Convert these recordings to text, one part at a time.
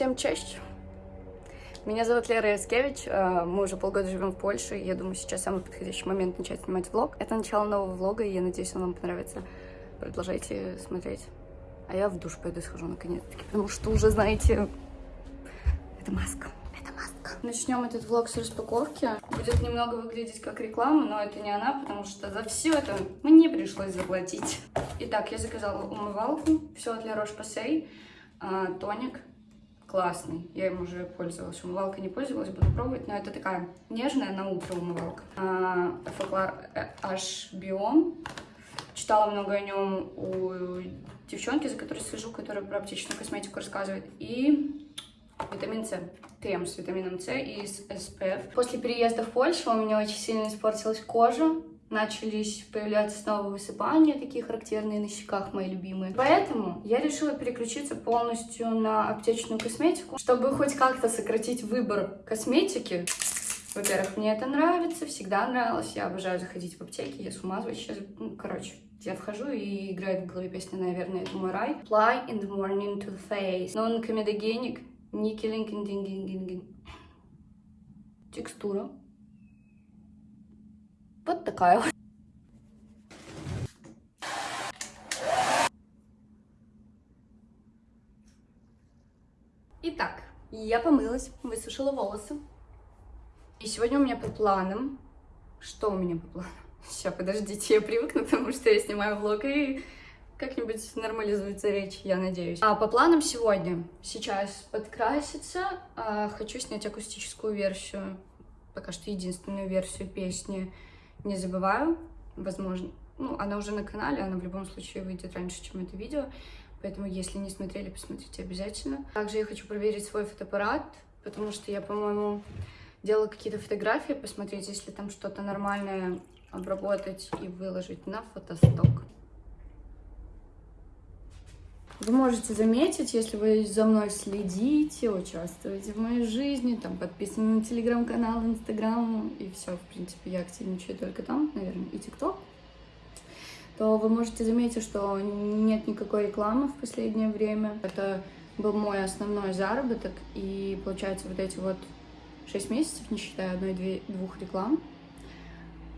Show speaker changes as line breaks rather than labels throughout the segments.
Всем честь! Меня зовут Лера Яскевич, э, мы уже полгода живем в Польше, и я думаю, сейчас самый подходящий момент начать снимать влог. Это начало нового влога, и я надеюсь, он вам понравится. Продолжайте смотреть. А я в душ пойду схожу наконец-таки, потому что уже, знаете, это маска. Это маска. Начнем этот влог с распаковки. Будет немного выглядеть как реклама, но это не она, потому что за все это мне пришлось заплатить. Итак, я заказала умывалку, все от La Roche-Posay, тоник, классный. Я им уже пользовалась. Умывалкой не пользовалась, буду пробовать. Но это такая нежная на утро умывалка. А, Фоклар H Biome. Читала много о нем у девчонки, за которой слежу, которая про аптечную косметику рассказывает. И витамин С. Крем с витамином С и с SPF. После переезда в Польшу у меня очень сильно испортилась кожа начались появляться снова высыпания, такие характерные на щеках, мои любимые. Поэтому я решила переключиться полностью на аптечную косметику, чтобы хоть как-то сократить выбор косметики. Во-первых, мне это нравится, всегда нравилось, я обожаю заходить в аптеки, я с ума вообще, ну, короче, я вхожу и играет в голове песня, наверное, это мой рай. Fly in the morning to the face. Non-comedogenic, никелинг, Текстура вот такая вот. Итак, я помылась, высушила волосы. И сегодня у меня по планам... Что у меня по планам? Сейчас, подождите, я привыкну, потому что я снимаю влог и как-нибудь нормализуется речь, я надеюсь. А по планам сегодня, сейчас подкраситься, а, хочу снять акустическую версию, пока что единственную версию песни не забываю, возможно, ну, она уже на канале, она в любом случае выйдет раньше, чем это видео, поэтому, если не смотрели, посмотрите обязательно. Также я хочу проверить свой фотоаппарат, потому что я, по-моему, делала какие-то фотографии, посмотреть, если там что-то нормальное обработать и выложить на фотосток. Вы можете заметить, если вы за мной следите, участвуете в моей жизни, там подписаны на телеграм-канал, инстаграм и все, в принципе, я активничаю только там, наверное, и тикток, то вы можете заметить, что нет никакой рекламы в последнее время. Это был мой основной заработок, и получается вот эти вот 6 месяцев, не считая одной-двух реклам,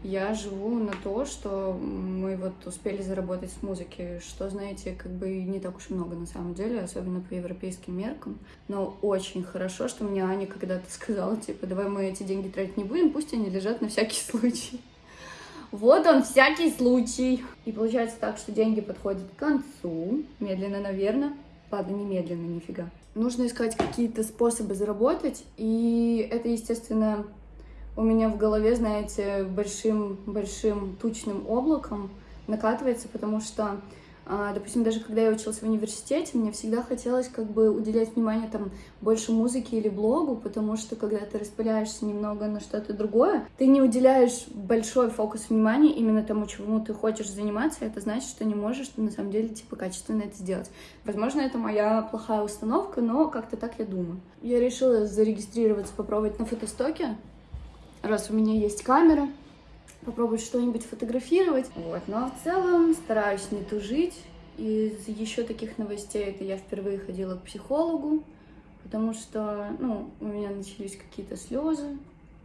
я живу на то, что мы вот успели заработать с музыки, что, знаете, как бы не так уж и много на самом деле, особенно по европейским меркам. Но очень хорошо, что мне Аня когда-то сказала, типа, давай мы эти деньги тратить не будем, пусть они лежат на всякий случай. Вот он, всякий случай. И получается так, что деньги подходят к концу, медленно, наверное. Ладно, не медленно, нифига. Нужно искать какие-то способы заработать, и это, естественно, у меня в голове, знаете, большим-большим тучным облаком накатывается, потому что, а, допустим, даже когда я училась в университете, мне всегда хотелось как бы уделять внимание там больше музыке или блогу, потому что когда ты распыляешься немного на что-то другое, ты не уделяешь большой фокус внимания именно тому, чему ты хочешь заниматься, это значит, что не можешь на самом деле типа качественно это сделать. Возможно, это моя плохая установка, но как-то так я думаю. Я решила зарегистрироваться, попробовать на фотостоке, раз у меня есть камера, попробовать что-нибудь фотографировать. Вот. Но в целом стараюсь не тужить. Из еще таких новостей это я впервые ходила к психологу, потому что ну, у меня начались какие-то слезы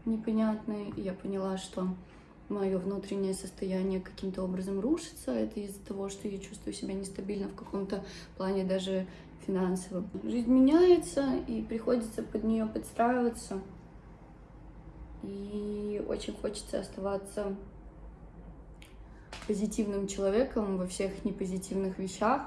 непонятные, и я поняла, что мое внутреннее состояние каким-то образом рушится. Это из-за того, что я чувствую себя нестабильно в каком-то плане даже финансовом. Жизнь меняется, и приходится под нее подстраиваться. И очень хочется оставаться позитивным человеком во всех непозитивных вещах,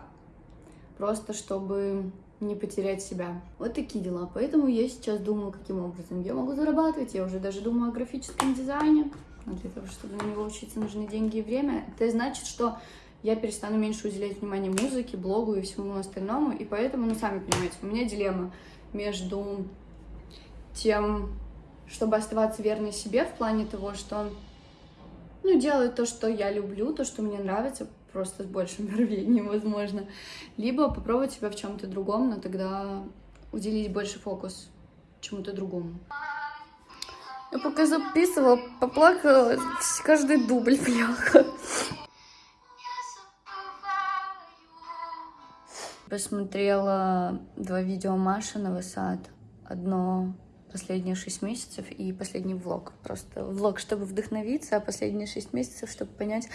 просто чтобы не потерять себя. Вот такие дела. Поэтому я сейчас думаю, каким образом я могу зарабатывать. Я уже даже думаю о графическом дизайне. Но для того, чтобы на него учиться, нужны деньги и время. Это значит, что я перестану меньше уделять внимание музыке, блогу и всему остальному. И поэтому, ну, сами понимаете, у меня дилемма между тем, чтобы оставаться верной себе в плане того, что ну, делать то, что я люблю, то, что мне нравится, просто с большим рвением, возможно. Либо попробовать себя в чем-то другом, но тогда уделить больше фокус чему-то другому. Я пока записывала, поплакала каждый дубль, бляха. Посмотрела два видео Маши Новосад. Одно последние шесть месяцев и последний влог. Просто влог, чтобы вдохновиться, а последние шесть месяцев, чтобы понять,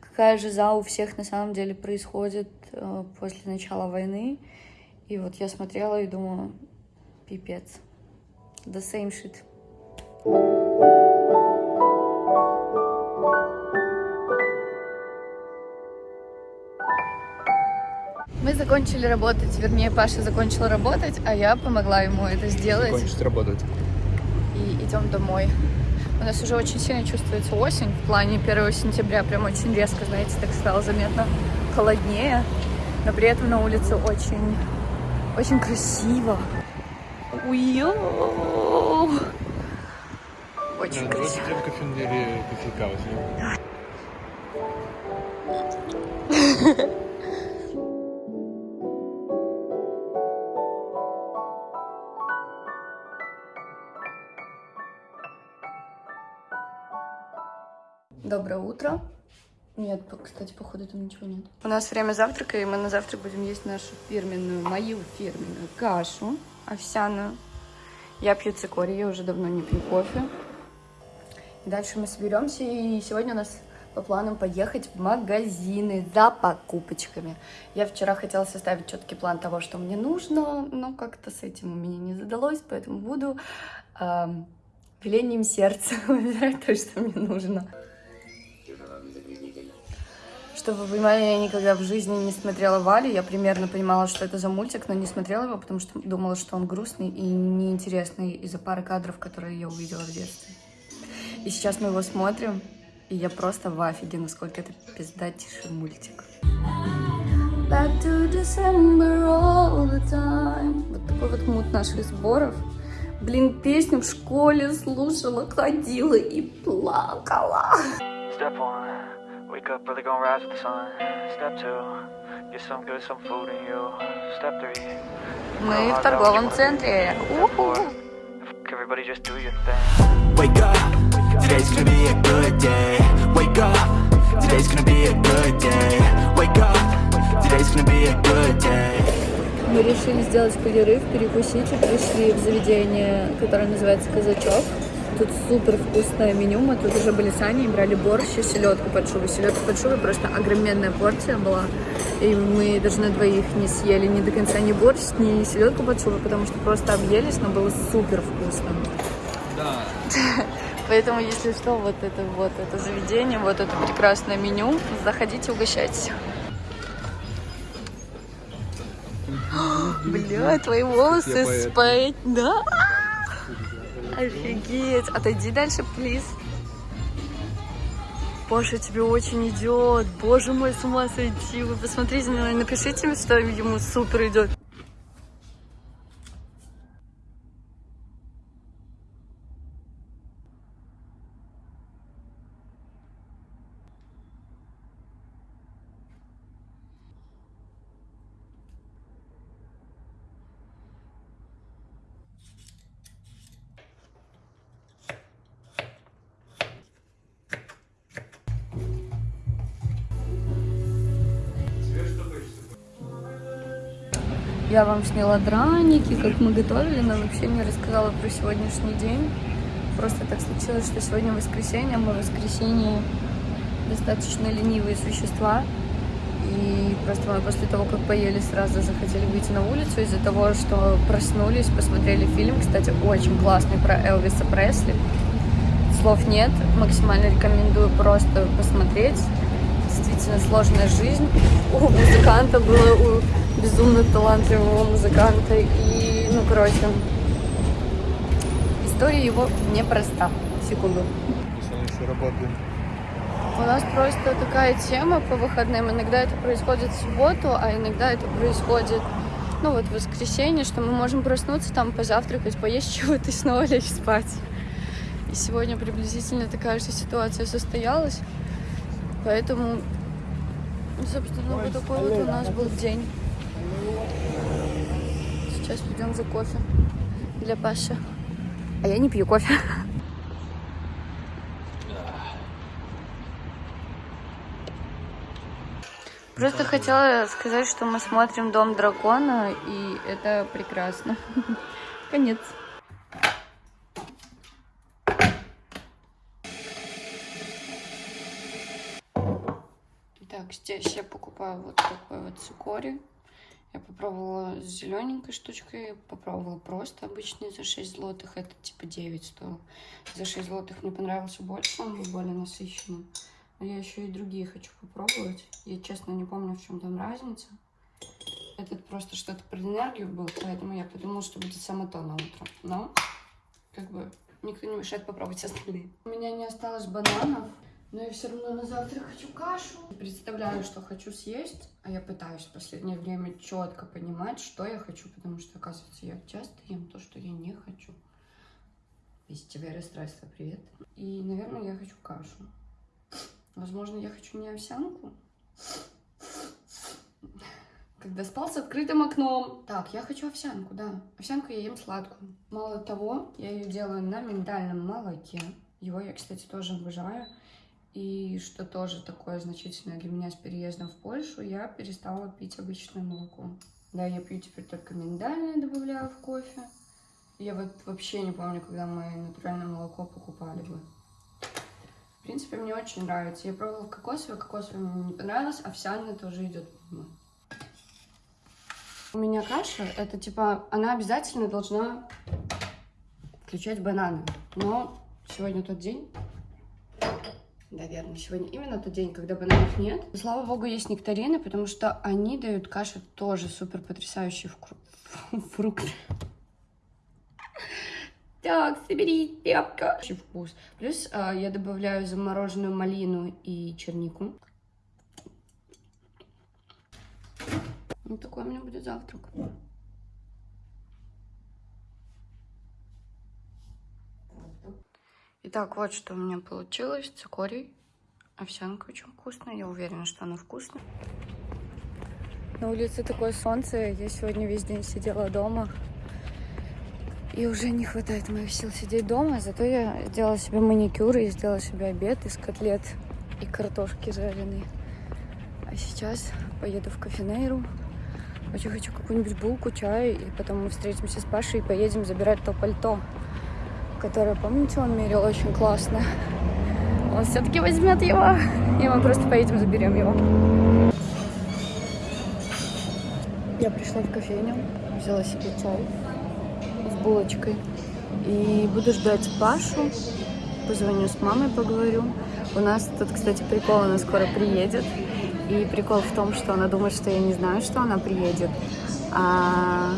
какая же за у всех на самом деле происходит э, после начала войны. И вот я смотрела и думаю, пипец. The same shit. Закончили работать, вернее, Паша закончил работать, а я помогла ему это сделать.
Закончить работать.
И идем домой. У нас уже очень сильно чувствуется осень, в плане 1 сентября прям очень резко, знаете, так стало заметно холоднее, но при этом на улице очень, очень красиво. Уйо! Очень красиво.
Давайте кофе кофейка возьмем.
Доброе утро. Нет, кстати, походу там ничего нет. У нас время завтрака, и мы на завтрак будем есть нашу фирменную, мою фирменную кашу овсяную. Я пью цикорий, я уже давно не пью кофе. И дальше мы соберемся, и сегодня у нас по планам поехать в магазины за покупочками. Я вчера хотела составить четкий план того, что мне нужно, но как-то с этим у меня не задалось, поэтому буду э, велением сердца выбирать то, что мне нужно. Чтобы вы понимали, я никогда в жизни не смотрела Вали. Я примерно понимала, что это за мультик, но не смотрела его, потому что думала, что он грустный и неинтересный из-за пары кадров, которые я увидела в детстве. И сейчас мы его смотрим, и я просто в афиге, насколько это пиздатейший мультик. Back to December all the time. Вот такой вот мут наших сборов. Блин, песню в школе слушала, ходила и плакала. Step one. Wake up early, gonna rise with the sun. Step two, get some good, some food in you. Step three. Мы в торговом центре. Everybody just do your thing. Wake up, today's gonna be a good day. Wake up, today's gonna be a good day. Wake up, today's gonna be a good day. Мы решили сделать перерыв, перекусить и пришли в заведение, которое называется Казачок. Тут супер вкусное меню. Мы тут уже были с Аней, брали борщ и селедку под шубой. Селедка под шубой просто огроменная порция была. И мы даже на двоих не съели ни до конца ни борщ, ни селедку под шубой, потому что просто объелись, но было супер вкусно.
Да.
Поэтому, если что, вот это вот это заведение, вот это прекрасное меню, заходите, угощайтесь. Бля, твои волосы спать, да? Офигеть. Отойди дальше, плиз. Боже, тебе очень идет. Боже мой, с ума сойти. Вы посмотрите на напишите, что ему супер идет. Я вам сняла драники, как мы готовили, но вообще не рассказала про сегодняшний день. Просто так случилось, что сегодня воскресенье, мы в воскресенье достаточно ленивые существа. И просто мы после того, как поели, сразу захотели выйти на улицу из-за того, что проснулись, посмотрели фильм. Кстати, очень классный про Элвиса Пресли. Слов нет, максимально рекомендую просто посмотреть. Действительно сложная жизнь. У музыканта было, у безумно талантливого музыканта. И, ну, короче, история его непроста. Секунду.
еще работаем.
У нас просто такая тема по выходным. Иногда это происходит в субботу, а иногда это происходит, ну, вот в воскресенье, что мы можем проснуться, там, позавтракать, поесть чего-то и снова лечь спать. И сегодня приблизительно такая же ситуация состоялась. Поэтому, собственно, вот такой вот у нас был день. Сейчас пойдем за кофе для Паши. А я не пью кофе. Просто хотела сказать, что мы смотрим «Дом дракона», и это прекрасно. Конец. Здесь я покупаю вот такой вот цикорий. Я попробовала с зелененькой штучкой, попробовала просто обычный за 6 злотых, это типа 9 стоил. За 6 злотых мне понравился больше, он был более насыщенный. Но я еще и другие хочу попробовать. Я, честно, не помню, в чем там разница. Этот просто что-то про энергию был, поэтому я подумала, что будет само то на утро. Но, как бы, никто не мешает попробовать остальные. У меня не осталось бананов. Но я все равно на завтра хочу кашу. Представляю, что хочу съесть, а я пытаюсь в последнее время четко понимать, что я хочу, потому что, оказывается, я часто ем то, что я не хочу. Вестивое расстройство, привет. И, наверное, я хочу кашу. Возможно, я хочу не овсянку. Когда спал с открытым окном. Так, я хочу овсянку, да. Овсянку я ем сладкую. Мало того, я ее делаю на миндальном молоке. Его я, кстати, тоже обожаю. И что тоже такое значительное для меня с переездом в Польшу, я перестала пить обычное молоко. Да, я пью теперь только миндальное, добавляю в кофе. Я вот вообще не помню, когда мы натуральное молоко покупали бы. В принципе, мне очень нравится. Я пробовала кокосовое, кокосовое мне не понравилось, овсяное тоже идет. У меня каша, это типа, она обязательно должна включать бананы. Но сегодня тот день, наверное, сегодня именно тот день, когда бананов нет. Слава богу, есть нектарины, потому что они дают каше тоже супер потрясающий фрукт. Так, собери тряпка. Очень вкус. Плюс э, я добавляю замороженную малину и чернику. Вот такой у меня будет завтрак. Итак, вот что у меня получилось. Цикорий. Овсянка очень вкусная. Я уверена, что она вкусная. На улице такое солнце. Я сегодня весь день сидела дома. И уже не хватает моих сил сидеть дома. Зато я сделала себе маникюр и сделала себе обед из котлет и картошки жареной. А сейчас поеду в кафенейру. Очень хочу какую-нибудь булку, чай. И потом мы встретимся с Пашей и поедем забирать то пальто которое, помните, он мерил очень классно. Он все-таки возьмет его, и мы просто поедем, заберем его. Я пришла в кофейню, взяла себе чай с булочкой. И буду ждать Пашу. Позвоню с мамой, поговорю. У нас тут, кстати, прикол, она скоро приедет. И прикол в том, что она думает, что я не знаю, что она приедет. А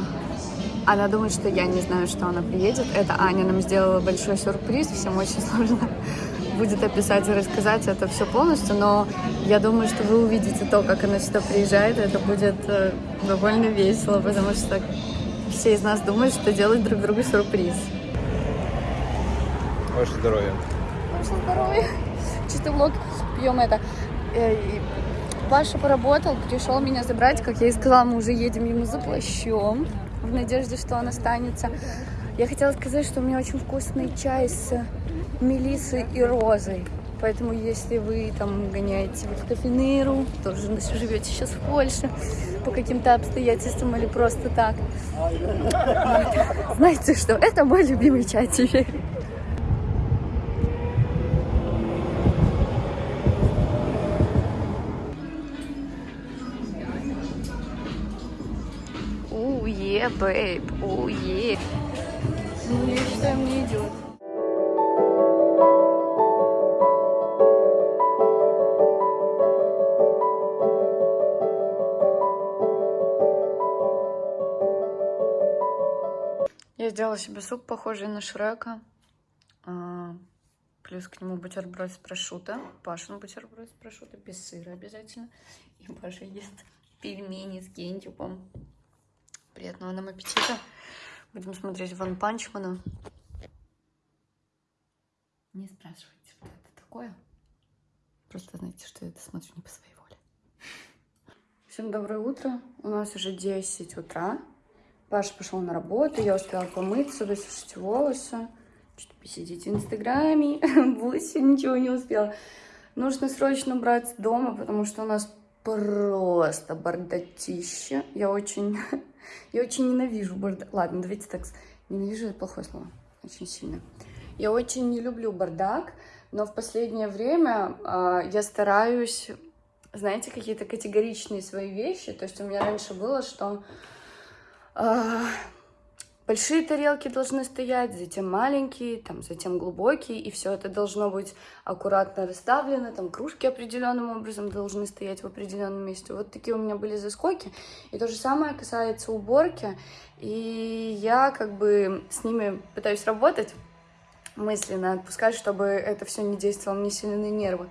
она думает, что я не знаю, что она приедет. Это Аня нам сделала большой сюрприз. Всем очень сложно будет описать и рассказать это все полностью, но я думаю, что вы увидите то, как она сюда приезжает. Это будет э, довольно весело, потому что все из нас думают, что делают друг другу сюрприз.
Ваше здоровье.
Ваше здоровье. Чисто влог. Пьем это. Э, Паша поработал, пришел меня забрать. Как я и сказала, мы уже едем ему за плащом в надежде, что он останется. Я хотела сказать, что у меня очень вкусный чай с мелиссой и розой. Поэтому, если вы там гоняете в кофейнеру, тоже живете сейчас в Польше по каким-то обстоятельствам или просто так, знаете что, это мой любимый чай теперь. Yeah, babe, oh yeah. Ну, я считаю, мне идет. Я сделала себе суп, похожий на Шрека. А, плюс к нему бутерброд с прошута. Пашин бутерброд с прошута, без сыра обязательно. И Паша ест пельмени с кентюпом. Приятного нам аппетита. Будем смотреть Ван Панчмана. Не спрашивайте, что это такое. Просто знаете, что я это смотрю не по своей воле. Всем доброе утро. У нас уже 10 утра. Паша пошел на работу, я успела помыться, высушить волосы, что-то посидеть в Инстаграме, больше ничего не успела. Нужно срочно брать дома, потому что у нас просто бардатище. Я очень, я очень ненавижу бардак. Ладно, давайте так, ненавижу это плохое слово, очень сильно. Я очень не люблю бардак, но в последнее время а, я стараюсь, знаете, какие-то категоричные свои вещи. То есть у меня раньше было, что а, большие тарелки должны стоять, затем маленькие, там, затем глубокие, и все это должно быть аккуратно расставлено, там кружки определенным образом должны стоять в определенном месте. Вот такие у меня были заскоки. И то же самое касается уборки. И я как бы с ними пытаюсь работать мысленно, отпускать, чтобы это все не действовало мне сильно на нервы.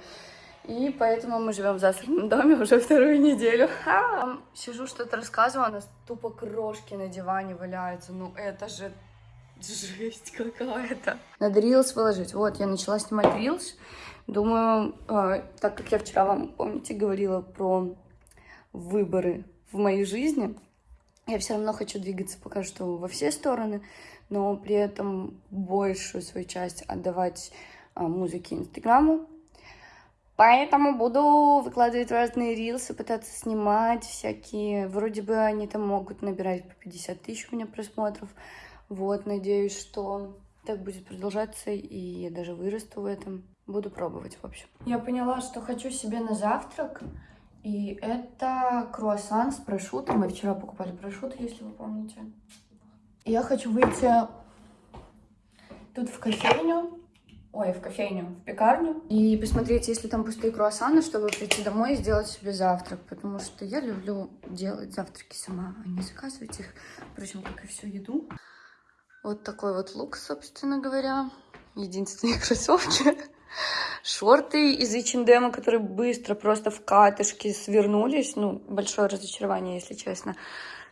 И поэтому мы живем в засранном доме уже вторую неделю. Там Сижу, что-то рассказываю, у нас тупо крошки на диване валяются. Ну это же жесть какая-то. Надо рилс выложить. Вот, я начала снимать рилс. Думаю, э, так как я вчера вам, помните, говорила про выборы в моей жизни, я все равно хочу двигаться пока что во все стороны, но при этом большую свою часть отдавать а, музыке Инстаграму. Поэтому буду выкладывать разные рилсы, пытаться снимать всякие. Вроде бы они там могут набирать по 50 тысяч у меня просмотров. Вот, надеюсь, что так будет продолжаться, и я даже вырасту в этом. Буду пробовать, в общем. Я поняла, что хочу себе на завтрак. И это круассан с прошутом. Мы вчера покупали прошут, если вы помните. Я хочу выйти тут в кофейню. Ой, в кофейню, в пекарню. И посмотреть, есть ли там пустые круассаны, чтобы прийти домой и сделать себе завтрак. Потому что я люблю делать завтраки сама, а не заказывать их. Впрочем, как и всю еду. Вот такой вот лук, собственно говоря. Единственные кроссовки. Шорты из H&M, которые быстро просто в катышки свернулись. Ну, большое разочарование, если честно.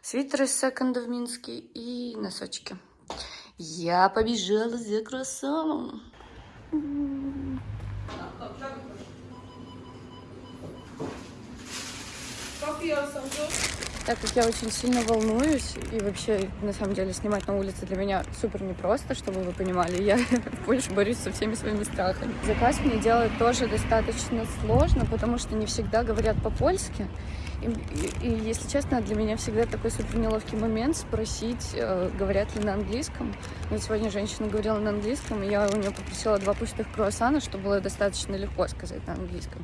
Свитер из секонда в Минске и носочки. Я побежала за кроссовом. Так как я очень сильно волнуюсь, и вообще, на самом деле, снимать на улице для меня супер непросто, чтобы вы понимали, я больше борюсь со всеми своими страхами. Заказ мне делать тоже достаточно сложно, потому что не всегда говорят по-польски. И, и- и, если честно, для меня всегда такой супер неловкий момент спросить, э, говорят ли на английском. Вот сегодня женщина говорила на английском, и я у нее попросила два пустых круассана, чтобы было достаточно легко сказать на английском.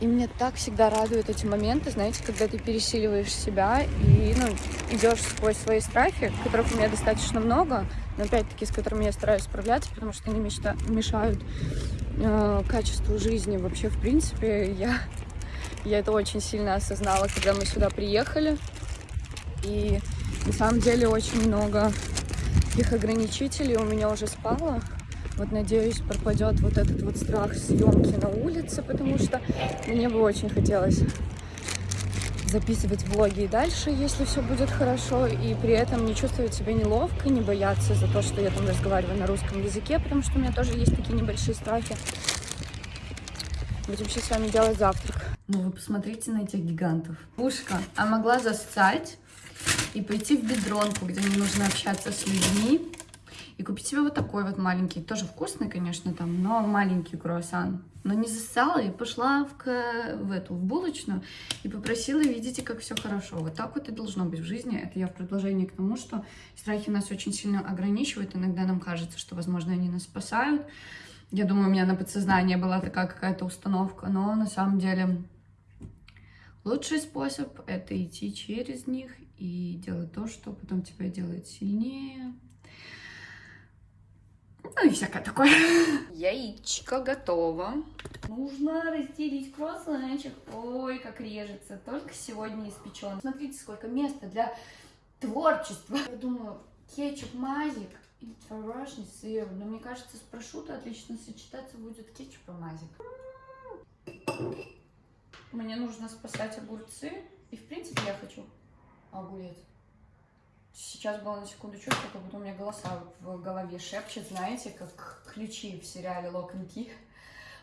И меня так всегда радуют эти моменты, знаете, когда ты пересиливаешь себя и ну, идешь сквозь свои страхи, которых у меня достаточно много, но опять-таки с которыми я стараюсь справляться, потому что они мечта- мешают э, качеству жизни. Вообще, в принципе, я, я это очень сильно осознала, когда мы сюда приехали. И на самом деле очень много таких ограничителей у меня уже спало. Вот надеюсь, пропадет вот этот вот страх съемки на улице, потому что мне бы очень хотелось записывать влоги и дальше, если все будет хорошо, и при этом не чувствовать себя неловко, не бояться за то, что я там разговариваю на русском языке, потому что у меня тоже есть такие небольшие страхи. Будем сейчас с вами делать завтрак. Ну вы посмотрите на этих гигантов. Пушка. А могла застать и пойти в бедронку, где мне нужно общаться с людьми, и купить себе вот такой вот маленький, тоже вкусный, конечно, там, но маленький круассан. Но не зассала и пошла в, к- в эту, в булочную и попросила, видите, как все хорошо. Вот так вот и должно быть в жизни. Это я в продолжение к тому, что страхи нас очень сильно ограничивают. Иногда нам кажется, что, возможно, они нас спасают. Я думаю, у меня на подсознании была такая какая-то установка, но на самом деле лучший способ — это идти через них и делать то, что потом тебя делает сильнее, ну и всякое такое. Яичко готово. Нужно разделить круассанчик. Ой, как режется. Только сегодня испечен. Смотрите, сколько места для творчества. Я думаю, кетчуп мазик и творожный сыр. Но мне кажется, с прошутто отлично сочетаться будет кетчуп и мазик. Мне нужно спасать огурцы. И, в принципе, я хочу огурец. Сейчас было на секунду чувство, как будто у меня голоса в голове шепчет, знаете, как ключи в сериале Key.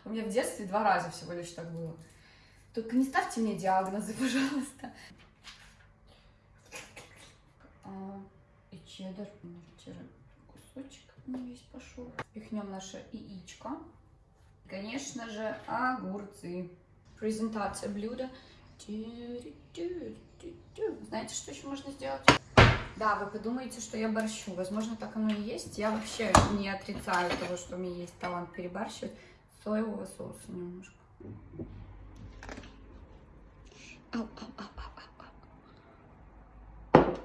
У меня в детстве два раза всего лишь так было. Только не ставьте мне диагнозы, пожалуйста. А, и чеддер, кусочек не весь пошел. Пихнем наше яичко. Конечно же, огурцы. Презентация блюда. Знаете, что еще можно сделать? Да, вы подумаете, что я борщу. Возможно, так оно и есть. Я вообще не отрицаю того, что у меня есть талант перебарщивать. Соевого соуса немножко. Ау, ау, ау, ау, ау.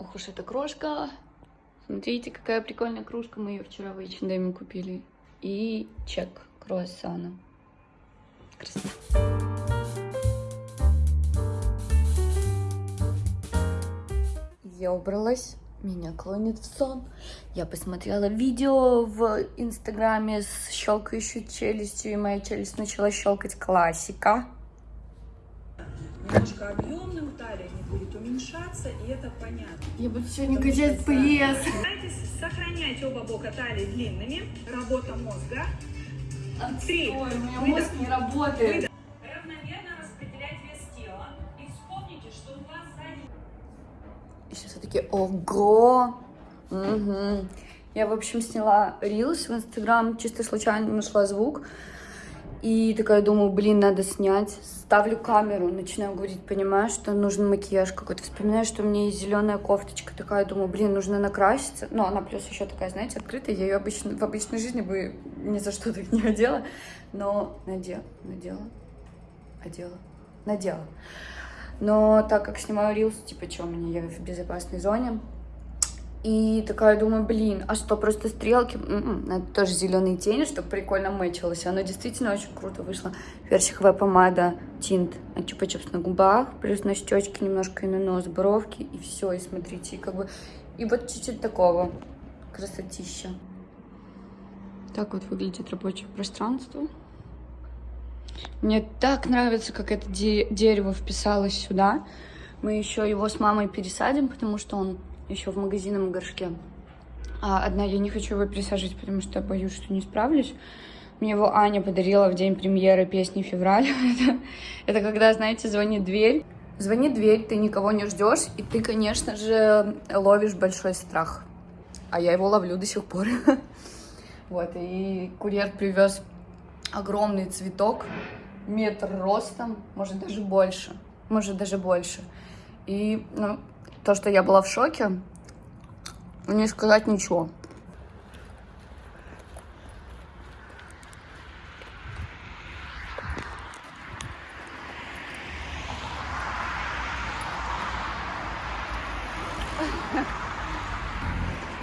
Ох уж эта крошка. Смотрите, какая прикольная кружка. Мы ее вчера в H&M купили. И чек круассана. Красота. Я убралась, меня клонит в сон. Я посмотрела видео в инстаграме с щелкающей челюстью, и моя челюсть начала щелкать классика.
Немножко объемным, талия не будет уменьшаться, и это понятно.
Я буду сегодня
Потому
качать пресс.
Старайтесь сохранять оба бока талии длинными. Работа мозга. Три.
Ой, у меня мозг не работает.
Равномерно распределять вес тела. И вспомните, что у вас сзади
И сейчас я такие, ого! Мгм. Я, в общем, сняла рилс в Инстаграм, чисто случайно нашла звук. И такая думаю, блин, надо снять. Ставлю камеру, начинаю говорить, понимаю, что нужен макияж какой-то. Вспоминаю, что у меня есть зеленая кофточка. Такая думаю, блин, нужно накраситься. Ну, она плюс еще такая, знаете, открытая. Я ее обычно, в обычной жизни бы ни за что так не одела. Но надела, надела, одела, надела. Но так как снимаю рилс, типа, что мне, я в безопасной зоне. И такая думаю, блин, а что, просто стрелки? М-м, надо тоже зеленые тени, чтобы прикольно мэчилось. Оно действительно очень круто вышло. Персиковая помада, тинт, чупа-чупс на губах, плюс на щечки немножко и на нос, бровки, и все, и смотрите, и как бы... И вот чуть-чуть такого красотища. Так вот выглядит рабочее пространство. Мне так нравится, как это де- дерево вписалось сюда. Мы еще его с мамой пересадим, потому что он еще в магазинном горшке. А одна я не хочу его пересаживать, потому что я боюсь, что не справлюсь. Мне его Аня подарила в день премьеры песни «Февраль». это, это когда, знаете, звонит дверь. Звонит дверь, ты никого не ждешь, и ты, конечно же, ловишь большой страх. А я его ловлю до сих пор. Вот, и курьер привез огромный цветок, метр ростом, может даже больше, может даже больше. И ну, то, что я была в шоке, не сказать ничего.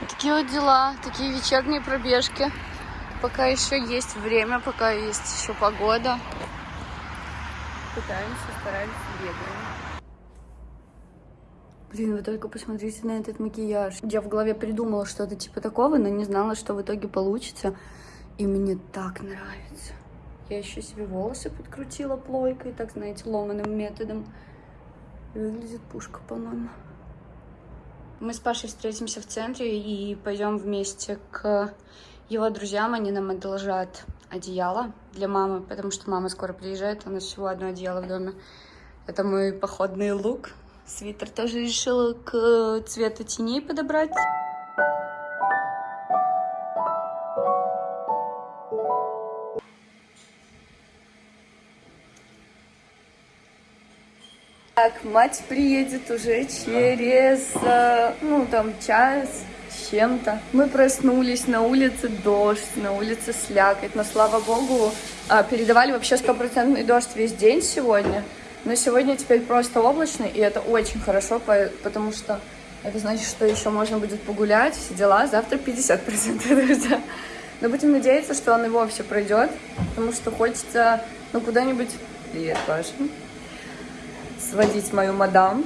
Такие вот дела, такие вечерние пробежки. Пока еще есть время, пока есть еще погода. Пытаемся, стараемся, бегаем. Блин, вы только посмотрите на этот макияж. Я в голове придумала что-то типа такого, но не знала, что в итоге получится. И мне так нравится. Я еще себе волосы подкрутила плойкой, так, знаете, ломаным методом. Выглядит пушка, по-моему. Мы с Пашей встретимся в центре и пойдем вместе к его друзьям. Они нам одолжат одеяло для мамы, потому что мама скоро приезжает, у нас всего одно одеяло в доме. Это мой походный лук. Свитер тоже решила к цвету теней подобрать. Так, мать приедет уже через, э, ну, там, час с чем-то. Мы проснулись, на улице дождь, на улице слякоть, но, слава богу, а, передавали вообще стопроцентный дождь весь день сегодня. Но сегодня теперь просто облачно, и это очень хорошо, по- потому что это значит, что еще можно будет погулять, все дела. Завтра 50% дождя. Но будем надеяться, что он и вовсе пройдет, потому что хочется, ну, куда-нибудь... Привет, Паша сводить мою мадам.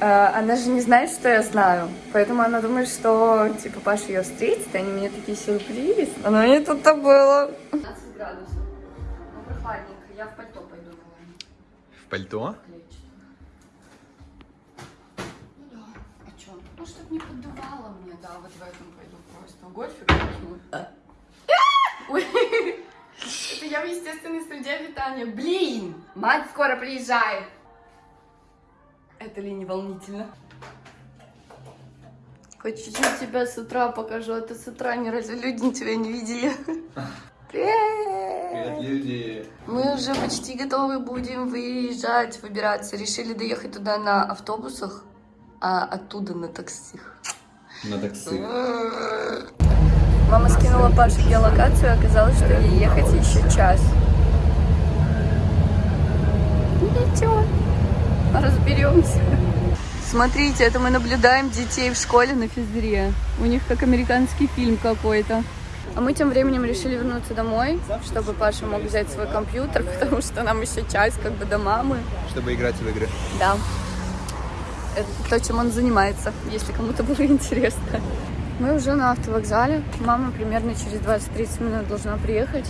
А, Она же не знает, что я знаю. Поэтому она думает, что, типа, Паша ее встретит, и они мне такие сюрприз. Оно не тут-то было. 15 градусов. Ну, прохладненько. Я в пальто
пальто?
Ну да. А что? Ну, чтобы не поддувало мне, да, вот в этом пойду просто. Гольфик. Ой. Это я в естественной среде обитания. Блин! Мать скоро приезжает. Это ли не волнительно? Хоть чуть-чуть тебя с утра покажу, а то с утра ни разу люди тебя не видели. Привет!
люди.
Мы уже почти готовы будем выезжать, выбираться. Решили доехать туда на автобусах, а оттуда на такси.
На такси.
Мама скинула Паше геолокацию, оказалось, что ей ехать еще час. Ничего, разберемся. Смотрите, это мы наблюдаем детей в школе на физре. У них как американский фильм какой-то. А мы тем временем решили вернуться домой, чтобы Паша мог взять свой компьютер, потому что нам еще час как бы до мамы.
Чтобы играть в игры.
Да. Это то, чем он занимается, если кому-то было интересно. Мы уже на автовокзале. Мама примерно через 20-30 минут должна приехать.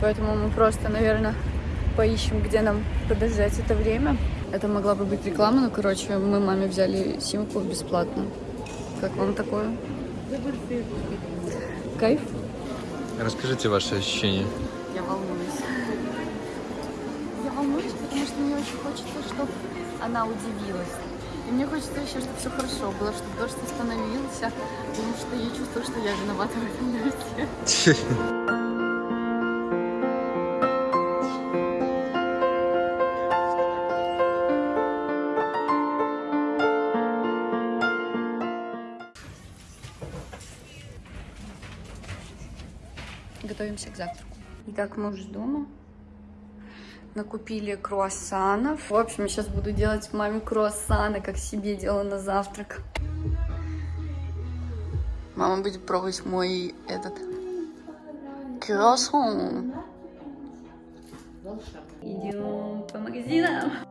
Поэтому мы просто, наверное, поищем, где нам подождать это время. Это могла бы быть реклама, но, короче, мы маме взяли симку бесплатно. Как вам такое? Кайф?
Расскажите ваши ощущения.
Я волнуюсь. Я волнуюсь, потому что мне очень хочется, чтобы она удивилась. И мне хочется еще, чтобы все хорошо было, чтобы дождь остановился, потому что я чувствую, что я виновата в этом дожде. Готовимся к завтраку. Итак, мы уже дома. Накупили круассанов. В общем, я сейчас буду делать маме круассаны, как себе делала на завтрак. Мама будет пробовать мой этот круассан. Идем по магазинам.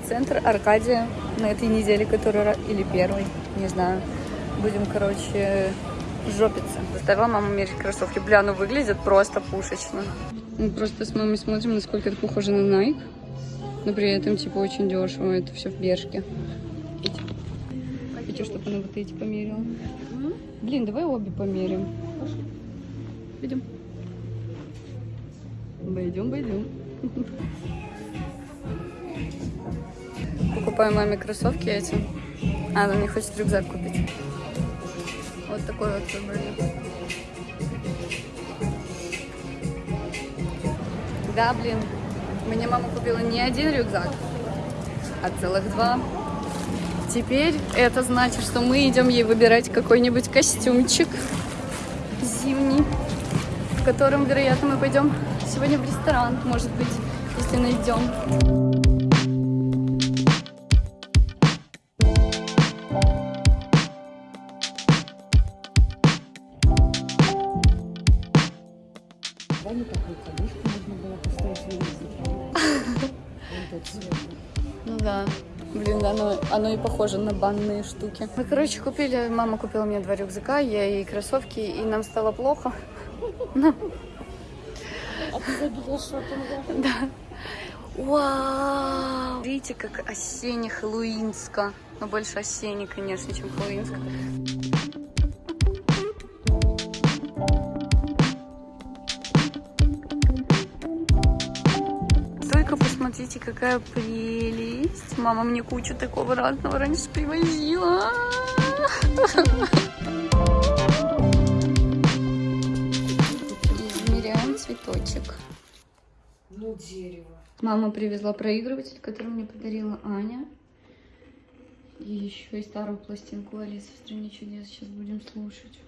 Торговый центр Аркадия на этой неделе, которая или первой, не знаю. Будем, короче, жопиться. Заставила маму мерить кроссовки. Бля, ну выглядит просто пушечно. Мы просто с мамой смотрим, насколько это похоже на Nike. Но при этом, типа, очень дешево. Это все в Бершке. Эти. Хочу, чтобы она вот эти померила. Блин, давай обе померим. Пойдем. Пойдем, пойдем. Покупаю маме кроссовки эти. А, она мне хочет рюкзак купить. Вот такой вот выбрали. Да, блин. Мне мама купила не один рюкзак, а целых два. Теперь это значит, что мы идем ей выбирать какой-нибудь костюмчик зимний, в котором, вероятно, мы пойдем сегодня в ресторан, может быть, если найдем. И похоже на банные штуки. Мы, короче, купили, мама купила мне два рюкзака, я ей кроссовки, и нам стало плохо.
Шопинга?
Да. Вау! Видите, как осенне-хэллоуинско. Но больше осенне, конечно, чем хэллоуинско. Посмотрите, какая прелесть. Мама мне кучу такого разного раньше привозила. Измеряем цветочек.
Ну, дерево.
Мама привезла проигрыватель, который мне подарила Аня. И еще и старую пластинку Алисы в стране чудес сейчас будем слушать.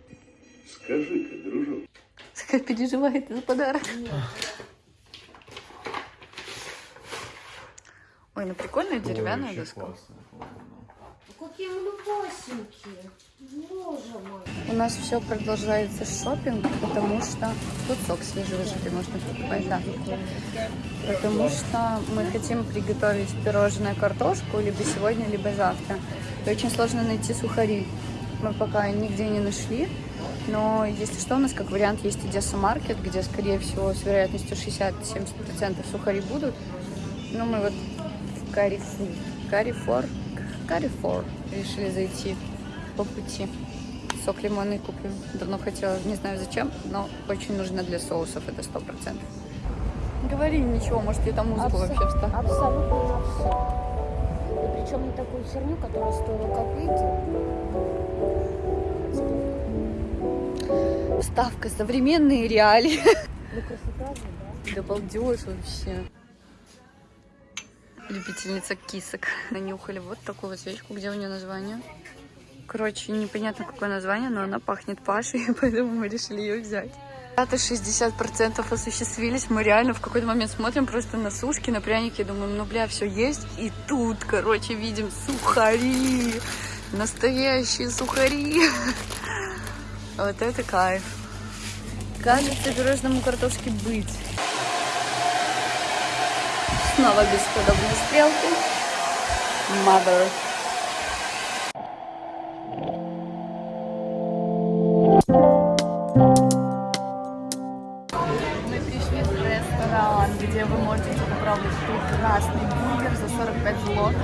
Скажи-ка, дружок,
Такая переживает за подарок. Ой, ну прикольная деревянная доска.
Какие малюпасенькие. Боже мой.
У нас все продолжается шопинг, потому что тут сок свежевыжатый можно покупать, да. Потому что мы хотим приготовить пирожное картошку либо сегодня, либо завтра. И очень сложно найти сухари. Мы пока нигде не нашли. Но если что, у нас как вариант есть Одесса Маркет, где, скорее всего, с вероятностью 60-70% сухари будут. Но мы вот Карифу, Карифор, Карифор решили зайти по пути. Сок лимонный купим. Давно хотела, не знаю зачем, но очень нужно для соусов, это сто процентов. Говори ничего, может я там музыку вообще вставлю.
Абсолютно на все. И причем не такую херню, которая стоила копейки.
Доставка, современные реалии.
Ну, красота же, да?
Да балдеж вообще. Любительница кисок. Нанюхали вот такую свечку, где у нее название. Короче, непонятно какое название, но она пахнет Пашей, поэтому мы решили ее взять. Это 60% осуществились. Мы реально в какой-то момент смотрим просто на сушки, на пряники, думаем, ну бля, все есть. И тут, короче, видим сухари. Настоящие сухари. Вот это кайф. Кажется, пирожному картошке быть. Снова бесподобные стрелки. Mother. Мы пришли в ресторан, где вы можете попробовать прекрасный бургер за 45 злот.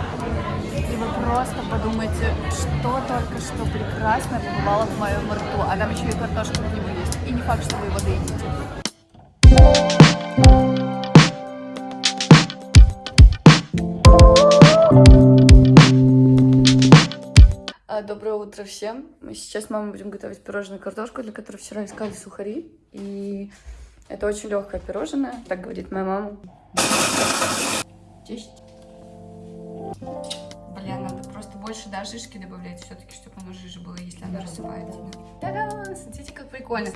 И вы просто подумайте, что только что прекрасно побывало в моем рту. А там еще и картошка к нему есть. И не факт, что вы его доедите. Утро всем. Мы сейчас с мамой будем готовить пирожную картошку, для которой вчера искали сухари. И это очень легкое пирожное, так говорит моя мама. Честь. Бля, надо просто больше да, жишки добавлять все-таки, чтобы оно жиже было, если оно рассыпается. Та-да! Смотрите, как прикольно.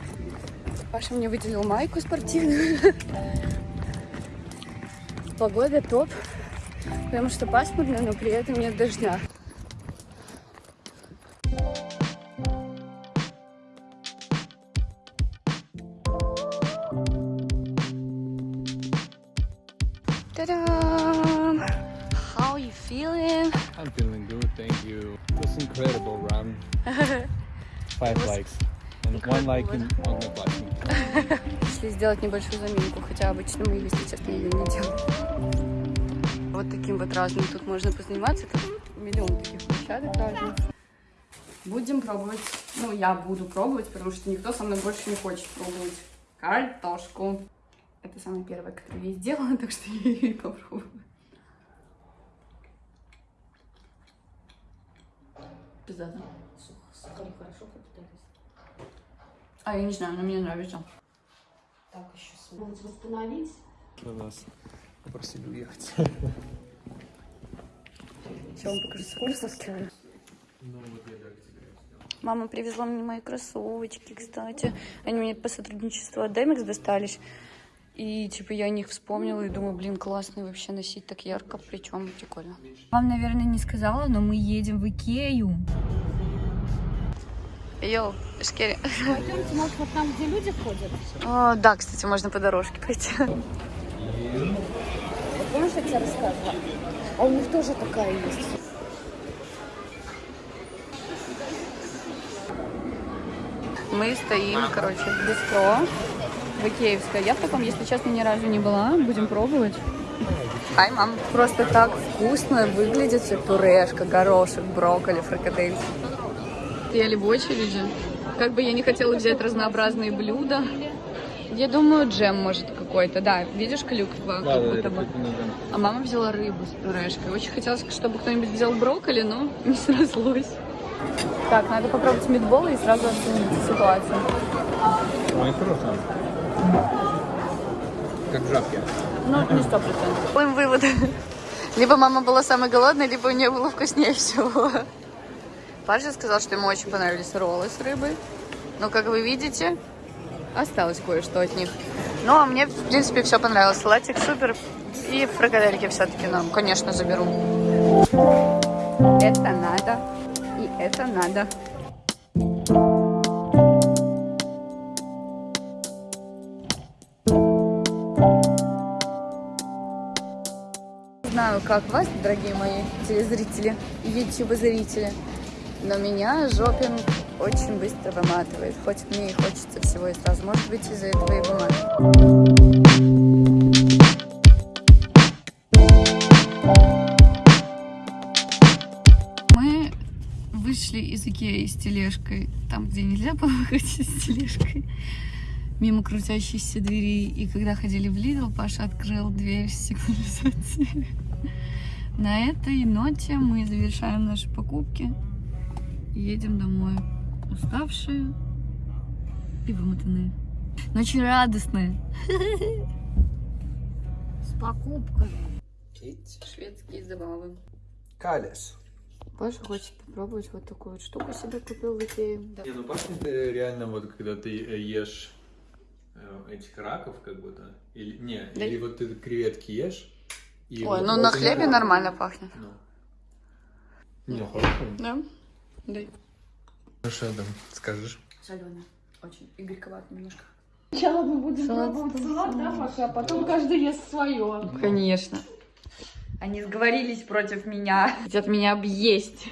Паша мне выделил майку спортивную. Погода топ, потому что пасмурно, но при этом нет дождя.
I'm feeling good, thank you. It was incredible run. Five likes. And one like in одноклассники.
Решили сделать небольшую заминку, хотя обычно мы, если честно, ее не делаем. Вот таким вот разным тут можно позаниматься. Тут миллион таких площадок разных. Будем пробовать. Ну, я буду пробовать, потому что никто со мной больше не хочет пробовать картошку. Это самая первая, которую я сделала, так что я ее и попробую. Пиздата.
Сухари хорошо пропитались.
А, я не знаю, но мне нравится.
Так, еще смогут восстановить.
Мы нас попросили уехать.
Сейчас вам покажу кроссовки. Мама привезла мне мои кроссовочки, кстати. Они мне по сотрудничеству от Demix достались. И, типа, я о них вспомнила и думаю, блин, классные вообще носить так ярко, причем прикольно. Вам, наверное, не сказала, но мы едем в Икею. Йоу, Шкери.
Пойдемте, может, вот там, где люди ходят?
О, да, кстати, можно по дорожке пойти.
Помнишь, я тебе рассказывала? А у них тоже такая есть.
Мы стоим, короче, в бистро в Икеевской. Я в таком, если честно, ни разу не была. Будем пробовать. Хай, мам. Просто так вкусно выглядит все пюрешка, горошек, брокколи, фрикадельки. Стояли в очереди. Как бы я не хотела взять разнообразные блюда. Я думаю, джем может какой-то. Да, видишь, клюква как будто бы. А мама взяла рыбу с пюрешкой. Очень хотелось, чтобы кто-нибудь взял брокколи, но не срослось. Так, надо попробовать мидболы и сразу оценить ситуацию.
Ой, хорошо. Как жабки.
Ну, не сто процентов. Делаем вывод. Либо мама была самой голодной, либо у нее было вкуснее всего. Паша сказал, что ему очень понравились роллы с рыбой. Но, как вы видите, осталось кое-что от них. Ну, а мне, в принципе, все понравилось. Салатик супер. И фрикадельки все-таки нам, конечно, заберу. Это надо. И это надо. Знаю, как вас, дорогие мои телезрители ютубозрители, но меня жопинг очень быстро выматывает. Хоть мне и хочется всего и сразу. Может быть, из-за этого и. Мы вышли из Икеи с тележкой, там, где нельзя было выходить с тележкой, мимо крутящейся двери. И когда ходили в Лидл, Паша открыл дверь с сигнализацией. На этой ноте мы завершаем наши покупки едем домой. Уставшие, и вымотанные. Но очень радостные.
С покупками.
Шведские забавы.
Калес.
Паша хочет попробовать вот такую вот штуку себе купил в Икее. Да.
Не, ну пахнет э, реально вот, когда ты э, ешь этих раков, как будто. Или, не,
Да.
или вот ты креветки ешь. и
Ой,
вот-
ну
вот
на хлебе
вот-
нормально пахнет.
Ну. Не, хорошо.
Да? Дай.
Ну что там, скажешь?
Соленый. Очень. И горьковато немножко.
Сначала мы будем
Салат.
пробовать салат, да, Паша, а потом каждый ест свое.
Конечно. Они сговорились против меня. Хотят меня объесть.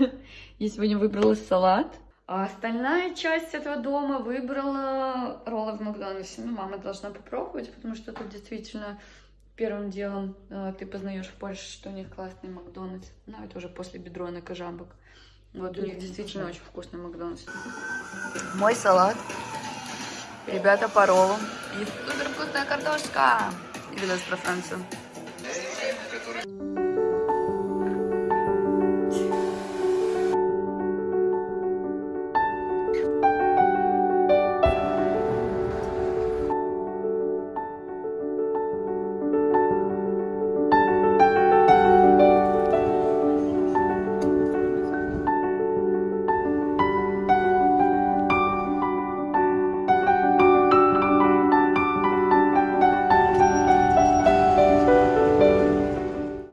Я сегодня выбрала салат. А остальная часть этого дома выбрала роллы в Макдональдсе. Ну, мама должна попробовать, потому что тут действительно первым делом э, ты познаешь в Польше, что у них классный Макдональдс. Ну, это уже после бедронок и жамбок. Вот у них действительно очень вкусный Макдональдс. Мой салат. Ребята по роллу. И супер вкусная картошка. И видос про Францию.